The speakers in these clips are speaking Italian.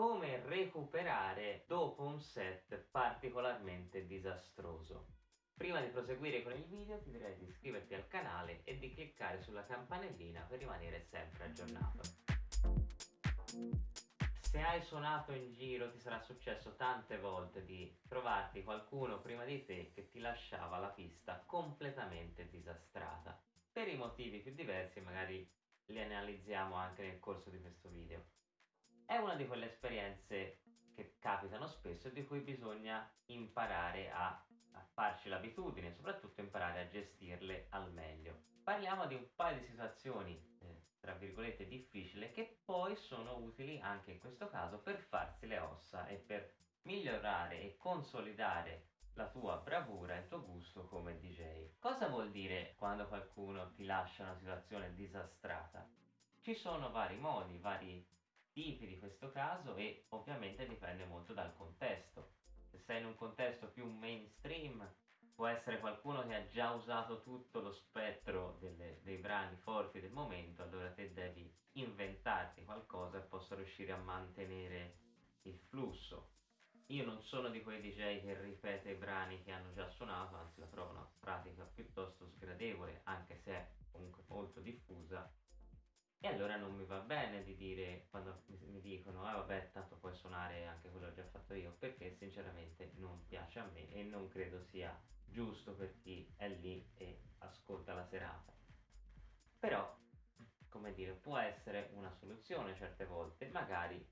come recuperare dopo un set particolarmente disastroso. Prima di proseguire con il video ti direi di iscriverti al canale e di cliccare sulla campanellina per rimanere sempre aggiornato. Se hai suonato in giro ti sarà successo tante volte di trovarti qualcuno prima di te che ti lasciava la pista completamente disastrata. Per i motivi più diversi magari li analizziamo anche nel corso di questo video. È una di quelle esperienze che capitano spesso e di cui bisogna imparare a, a farci l'abitudine, soprattutto imparare a gestirle al meglio. Parliamo di un paio di situazioni, eh, tra virgolette, difficili che poi sono utili anche in questo caso per farsi le ossa e per migliorare e consolidare la tua bravura e il tuo gusto come DJ. Cosa vuol dire quando qualcuno ti lascia una situazione disastrata? Ci sono vari modi, vari tipi di questo caso e ovviamente dipende molto dal contesto. Se sei in un contesto più mainstream può essere qualcuno che ha già usato tutto lo spettro delle, dei brani forti del momento, allora te devi inventarti qualcosa e possa riuscire a mantenere il flusso. Io non sono di quei DJ che ripete brani che hanno già suonato, anzi la trovo una pratica piuttosto sgradevole, anche se è comunque molto diffusa e allora non mi va bene di dire quando mi dicono ah vabbè tanto puoi suonare anche quello che ho già fatto io perché sinceramente non piace a me e non credo sia giusto per chi è lì e ascolta la serata. Però, come dire, può essere una soluzione certe volte, magari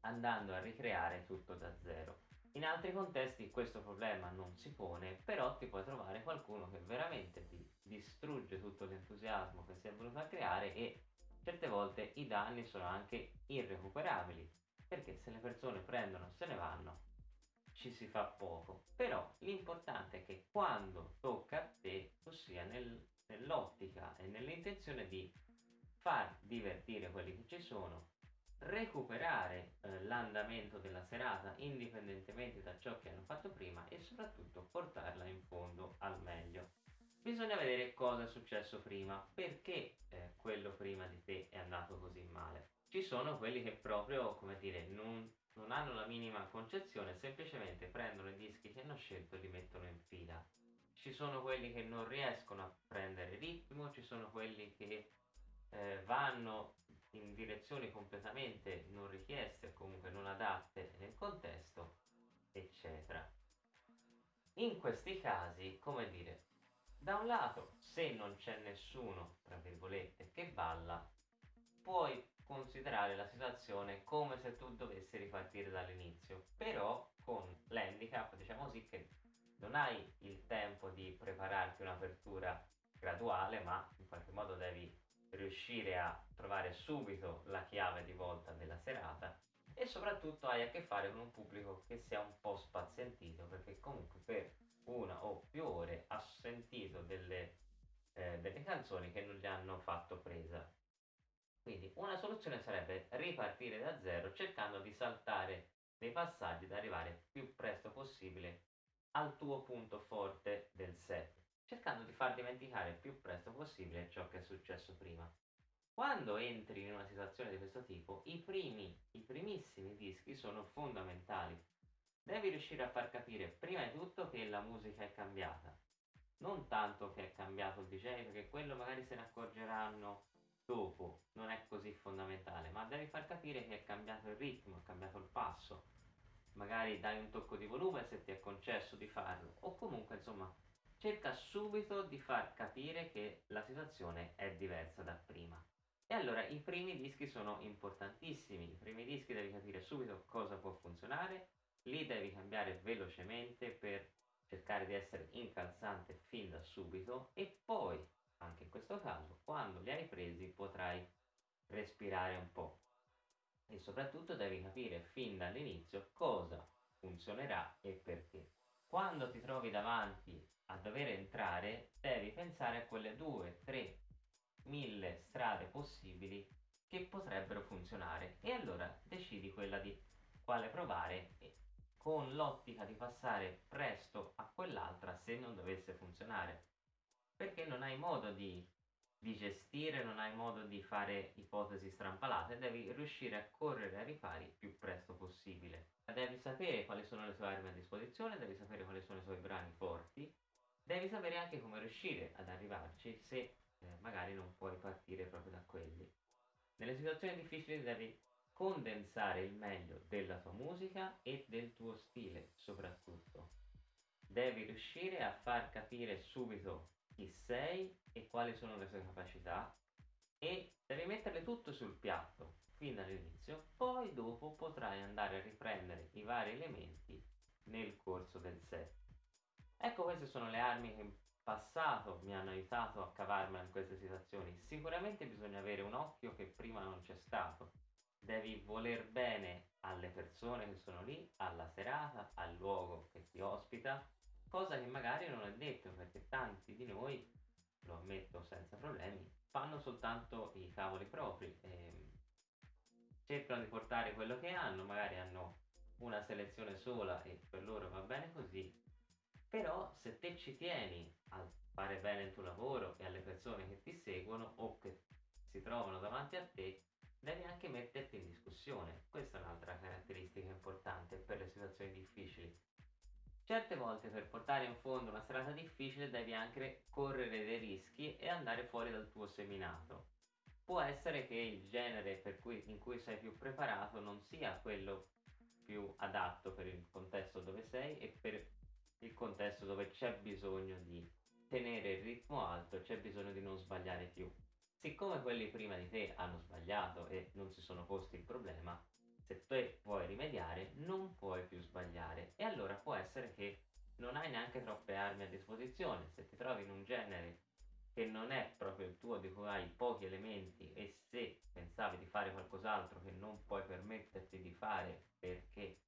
andando a ricreare tutto da zero. In altri contesti questo problema non si pone, però ti puoi trovare qualcuno che veramente ti distrugge tutto l'entusiasmo che si è voluto creare e certe volte i danni sono anche irrecuperabili, perché se le persone prendono e se ne vanno, ci si fa poco. Però l'importante è che quando tocca a te, tu sia nel, nell'ottica e nell'intenzione di far divertire quelli che ci sono, recuperare eh, l'andamento della serata indipendentemente da ciò che hanno fatto prima e soprattutto portarla in meglio. Bisogna vedere cosa è successo prima, perché eh, quello prima di te è andato così male. Ci sono quelli che proprio, come dire, non, non hanno la minima concezione, semplicemente prendono i dischi che hanno scelto e li mettono in fila. Ci sono quelli che non riescono a prendere ritmo, ci sono quelli che eh, vanno in direzioni completamente non richieste, comunque non adatte nel contesto, eccetera. In questi casi, come dire, da un lato, se non c'è nessuno, tra virgolette, che balla, puoi considerare la situazione come se tu dovessi ripartire dall'inizio, però con l'handicap, diciamo così, che non hai il tempo di prepararti un'apertura graduale, ma in qualche modo devi riuscire a trovare subito la chiave di volta della serata e soprattutto hai a che fare con un pubblico che sia un po' spazientito perché comunque canzoni che non gli hanno fatto presa. Quindi una soluzione sarebbe ripartire da zero cercando di saltare dei passaggi ed arrivare più presto possibile al tuo punto forte del set, cercando di far dimenticare il più presto possibile ciò che è successo prima. Quando entri in una situazione di questo tipo, i primi, i primissimi dischi sono fondamentali Devi riuscire a far capire prima di tutto che la musica è cambiata. Non tanto che è cambiato il DJ, perché quello magari se ne accorgeranno dopo, non è così fondamentale, ma devi far capire che è cambiato il ritmo, è cambiato il passo. Magari dai un tocco di volume se ti è concesso di farlo, o comunque insomma cerca subito di far capire che la situazione è diversa da prima. E allora i primi dischi sono importantissimi, i primi dischi devi capire subito cosa può funzionare li devi cambiare velocemente per cercare di essere incalzante fin da subito e poi, anche in questo caso, quando li hai presi potrai respirare un po'. E soprattutto devi capire fin dall'inizio cosa funzionerà e perché. Quando ti trovi davanti a dover entrare, devi pensare a quelle due, tre, mille strade possibili che potrebbero funzionare e allora decidi quella di quale provare con l'ottica di passare presto a quell'altra se non dovesse funzionare perché non hai modo di, di, gestire, non hai modo di fare ipotesi strampalate devi riuscire a correre ai ripari più presto devi sapere quali sono le sue armi a disposizione, devi sapere quali sono i suoi brani forti, devi sapere anche come riuscire ad arrivarci se eh, magari non puoi partire proprio da quelli. Nelle situazioni difficili devi condensare il meglio della tua musica e Devi riuscire a far capire subito chi sei e quali sono le sue capacità e devi metterle tutto sul piatto fin dall'inizio, poi dopo potrai andare a riprendere i vari elementi nel corso del set. Ecco queste sono le armi che in passato mi hanno aiutato a cavarmela in queste situazioni. Sicuramente bisogna avere un occhio che prima non c'è stato. Devi voler bene alle persone che sono lì, alla serata, al luogo che ti ospita, cosa che magari non è detto perché tanti di noi, lo ammetto senza problemi, fanno soltanto i cavoli propri. E cercano di portare quello che hanno, magari hanno una selezione sola e per loro va bene così, però se te ci tieni a fare bene il tuo lavoro e alle persone che ti seguono o che si trovano davanti a te, devi anche metterti in discussione. Questa è un'altra caratteristica importante Certe volte per portare in fondo una serata difficile devi anche correre dei rischi e andare fuori dal tuo seminato può essere che il genere cui, in cui sei più preparato non sia quello più adatto per il contesto dove sei e per il contesto dove c'è bisogno di tenere il ritmo alto, c'è bisogno di non sbagliare più. Siccome quelli prima di te hanno sbagliato e non si sono posti il problema, se te vuoi rimediare non puoi più sbagliare e allora può essere che non hai neanche troppe armi a disposizione. Se ti trovi in un genere che non è proprio il tuo, di cui hai pochi elementi e se pensavi di fare qualcos'altro che non puoi permetterti di fare perché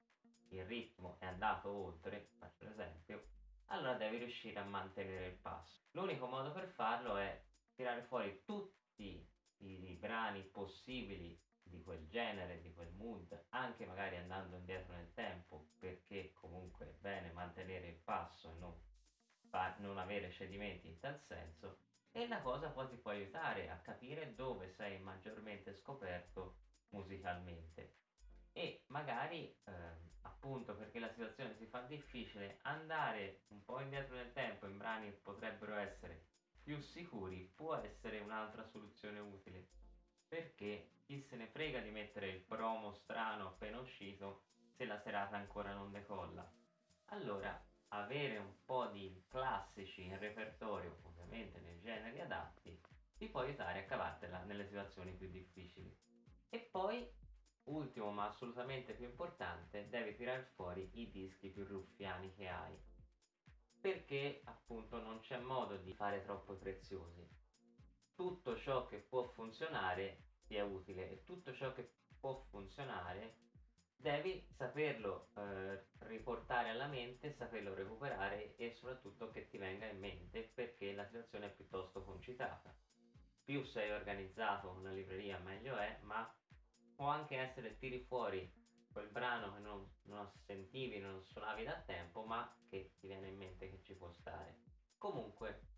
il ritmo è andato oltre, faccio l'esempio, allora devi riuscire a mantenere il passo. L'unico modo per farlo è tirare fuori tutti i brani possibili di quel genere, di mood, anche magari andando indietro nel tempo, perché comunque è bene mantenere il passo e non, non avere cedimenti in tal senso, e la cosa poi ti può aiutare a capire dove sei maggiormente scoperto musicalmente. E magari eh, appunto perché la situazione si fa difficile andare un po' indietro nel tempo in brani che potrebbero essere più sicuri può essere un'altra soluzione utile. Perché chi se ne frega di mettere il promo strano appena uscito se la serata ancora non decolla allora avere un po' di classici in repertorio, ovviamente nei generi adatti, ti può aiutare a cavartela nelle situazioni più difficili. E poi, ultimo ma assolutamente più importante, devi tirare fuori i dischi più ruffiani che hai. Perché appunto non c'è modo di fare troppo preziosi. Tutto ciò che può funzionare è utile e tutto ciò che può funzionare devi saperlo eh, riportare alla mente, saperlo recuperare e soprattutto che ti venga in mente perché la situazione è piuttosto concitata. Più sei organizzato una libreria meglio è, ma può anche essere tiri fuori quel brano che non, non sentivi, non suonavi da tempo, ma che ti viene in mente che ci può stare. Comunque,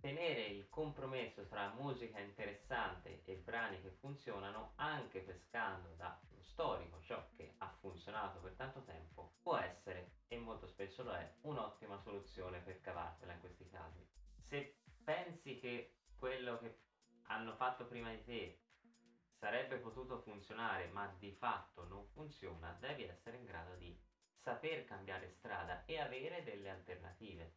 tenere il compromesso tra musica interessante e brani che funzionano, anche pescando da storico, ciò che ha funzionato per tanto tempo, può essere, e molto spesso lo è, un'ottima soluzione per cavartela in questi casi. Se pensi che quello che hanno fatto prima di te sarebbe potuto funzionare ma di fatto non funziona, devi essere in grado di saper cambiare strada e avere delle alternative.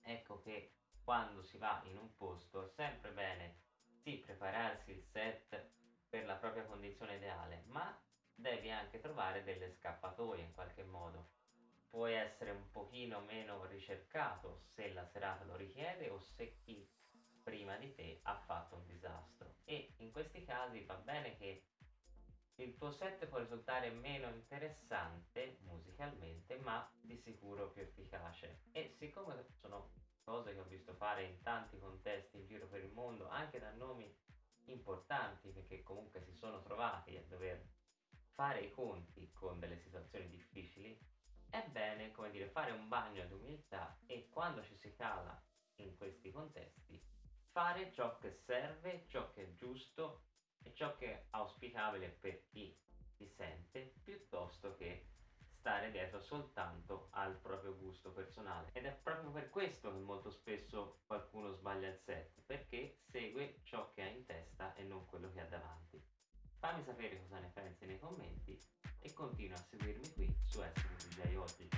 Ecco che quando si va in un posto è sempre bene sì prepararsi il set per la propria condizione ideale, ma devi anche trovare delle scappatoie in qualche modo. Puoi essere un pochino meno ricercato se la serata lo richiede o se chi prima di te ha fatto un disastro. E in questi casi va bene che il tuo set può risultare meno interessante musicalmente, ma di sicuro più efficace. E siccome sono cose che ho visto fare in tanti contesti in giro per il mondo, anche da nomi importanti perché comunque si sono trovati a dover fare i conti con delle situazioni difficili, è bene, come dire, fare un bagno di umiltà e quando ci si cala in questi contesti, fare ciò che serve, ciò che è giusto e ciò che è auspicabile per chi si sente, piuttosto che stare dietro soltanto al proprio gusto personale. Ed è proprio per questo che molto spesso qualcuno sbaglia il set perché segue ciò che ha in testa e non quello che ha davanti. Fammi sapere cosa ne pensi nei commenti e continua a seguirmi qui su Essere DJ Oggi